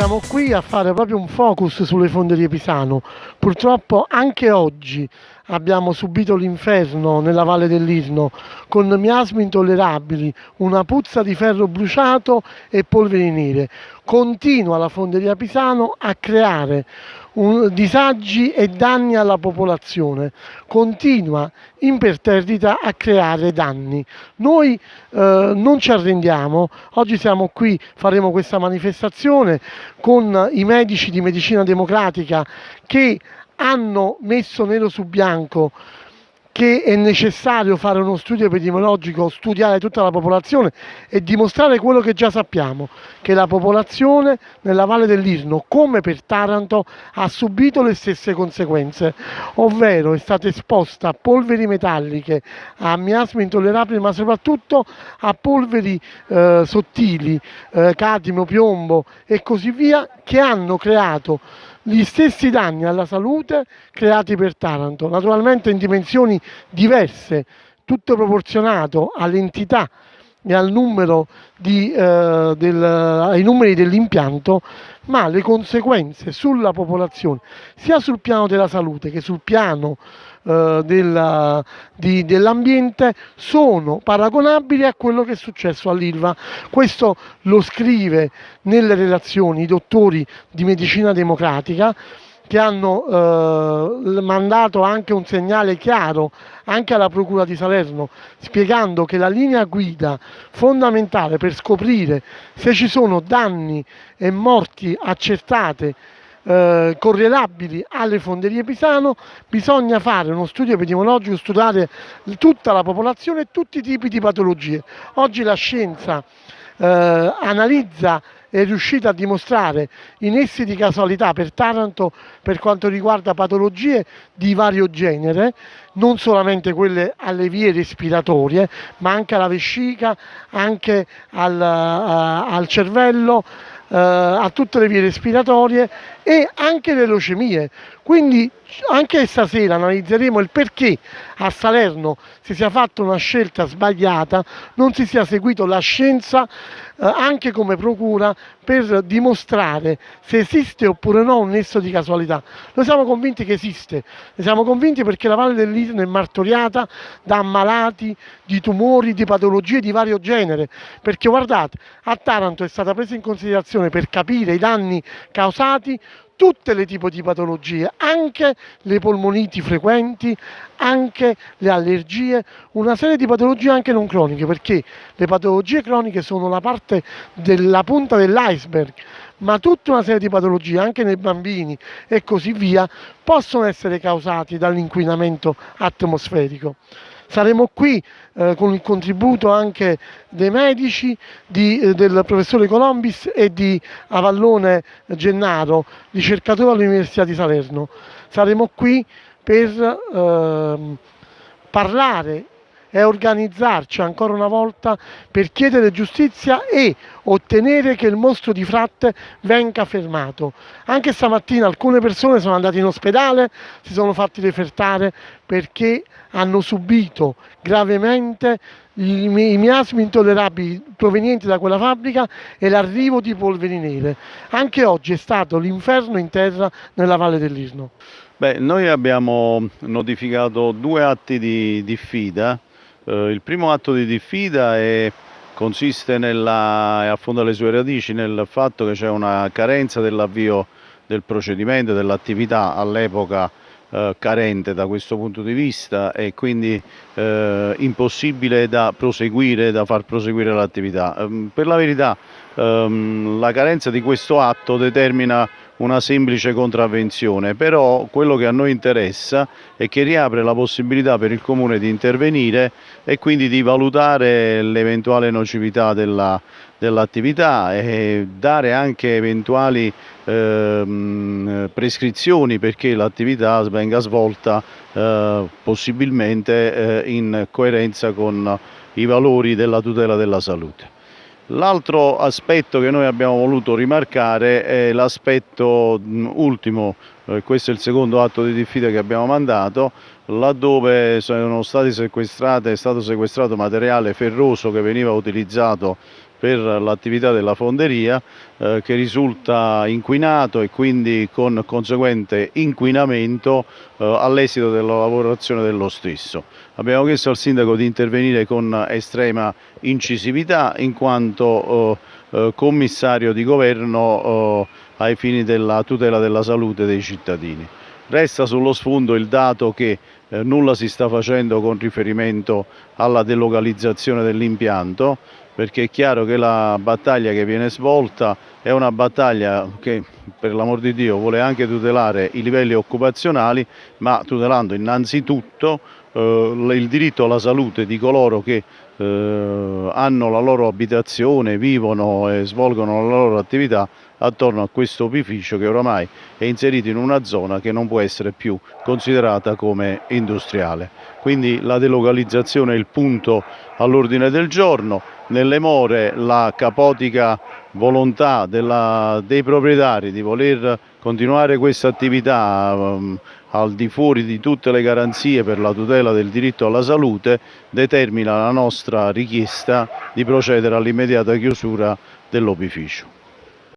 siamo qui a fare proprio un focus sulle fonderie Pisano. Purtroppo anche oggi abbiamo subito l'inferno nella valle dell'Isno con miasmi intollerabili, una puzza di ferro bruciato e polveri nere. Continua la fonderia Pisano a creare disagi e danni alla popolazione, continua imperterrita a creare danni. Noi eh, non ci arrendiamo, oggi siamo qui, faremo questa manifestazione con i medici di medicina democratica che hanno messo nero su bianco che è necessario fare uno studio epidemiologico, studiare tutta la popolazione e dimostrare quello che già sappiamo, che la popolazione nella Valle dell'Irno, come per Taranto, ha subito le stesse conseguenze, ovvero è stata esposta a polveri metalliche, a miasmi intollerabili, ma soprattutto a polveri eh, sottili, eh, cadmio, piombo e così via, che hanno creato gli stessi danni alla salute creati per Taranto, naturalmente in dimensioni diverse, tutto proporzionato all'entità e al numero di, eh, del, ai numeri dell'impianto, ma le conseguenze sulla popolazione, sia sul piano della salute che sul piano eh, dell'ambiente, sono paragonabili a quello che è successo all'Ilva. Questo lo scrive nelle relazioni i dottori di medicina democratica che hanno eh, mandato anche un segnale chiaro anche alla Procura di Salerno spiegando che la linea guida fondamentale per scoprire se ci sono danni e morti accertate eh, correlabili alle fonderie Pisano bisogna fare uno studio epidemiologico, studiare tutta la popolazione e tutti i tipi di patologie. Oggi la scienza eh, analizza è riuscita a dimostrare i nessi di casualità per Taranto per quanto riguarda patologie di vario genere, non solamente quelle alle vie respiratorie, ma anche alla vescica, anche al, uh, al cervello, uh, a tutte le vie respiratorie e anche le leucemie. Quindi anche stasera analizzeremo il perché a Salerno si sia fatta una scelta sbagliata, non si sia seguito la scienza eh, anche come procura per dimostrare se esiste oppure no un nesso di casualità. Noi siamo convinti che esiste, ne siamo convinti perché la Valle dell'Isne è martoriata da ammalati di tumori, di patologie di vario genere, perché guardate, a Taranto è stata presa in considerazione per capire i danni causati tutte le tipi di patologie, anche le polmoniti frequenti, anche le allergie, una serie di patologie anche non croniche, perché le patologie croniche sono la parte della punta dell'iceberg, ma tutta una serie di patologie, anche nei bambini e così via, possono essere causati dall'inquinamento atmosferico. Saremo qui eh, con il contributo anche dei medici, di, eh, del professore Colombis e di Avallone Gennaro, ricercatore all'Università di Salerno. Saremo qui per eh, parlare e organizzarci ancora una volta per chiedere giustizia e ottenere che il mostro di Fratte venga fermato. Anche stamattina alcune persone sono andate in ospedale, si sono fatti refertare perché hanno subito gravemente i, i miasmi intollerabili provenienti da quella fabbrica e l'arrivo di polveri nere. Anche oggi è stato l'inferno in terra nella Valle dell'Irno. Beh, noi abbiamo notificato due atti di diffida eh, il primo atto di diffida è, consiste nella, e affonda le sue radici nel fatto che c'è una carenza dell'avvio del procedimento, dell'attività all'epoca eh, carente da questo punto di vista e quindi eh, impossibile da proseguire, da far proseguire l'attività. Ehm, per la verità ehm, la carenza di questo atto determina una semplice contravvenzione, però quello che a noi interessa è che riapre la possibilità per il Comune di intervenire e quindi di valutare l'eventuale nocività dell'attività dell e dare anche eventuali eh, prescrizioni perché l'attività venga svolta eh, possibilmente eh, in coerenza con i valori della tutela della salute. L'altro aspetto che noi abbiamo voluto rimarcare è l'aspetto ultimo, eh, questo è il secondo atto di diffida che abbiamo mandato, laddove è stato sequestrato materiale ferroso che veniva utilizzato per l'attività della fonderia eh, che risulta inquinato e quindi con conseguente inquinamento eh, all'esito della lavorazione dello stesso. Abbiamo chiesto al sindaco di intervenire con estrema incisività in quanto eh, eh commissario di governo eh, ai fini della tutela della salute dei cittadini. Resta sullo sfondo il dato che eh, nulla si sta facendo con riferimento alla delocalizzazione dell'impianto perché è chiaro che la battaglia che viene svolta è una battaglia che per l'amor di Dio vuole anche tutelare i livelli occupazionali ma tutelando innanzitutto eh, il diritto alla salute di coloro che eh, hanno la loro abitazione, vivono e svolgono la loro attività attorno a questo opificio che oramai è inserito in una zona che non può essere più considerata come industriale. Quindi la delocalizzazione è il punto all'ordine del giorno, nelle more la capotica volontà della, dei proprietari di voler continuare questa attività um, al di fuori di tutte le garanzie per la tutela del diritto alla salute determina la nostra richiesta di procedere all'immediata chiusura dell'opificio.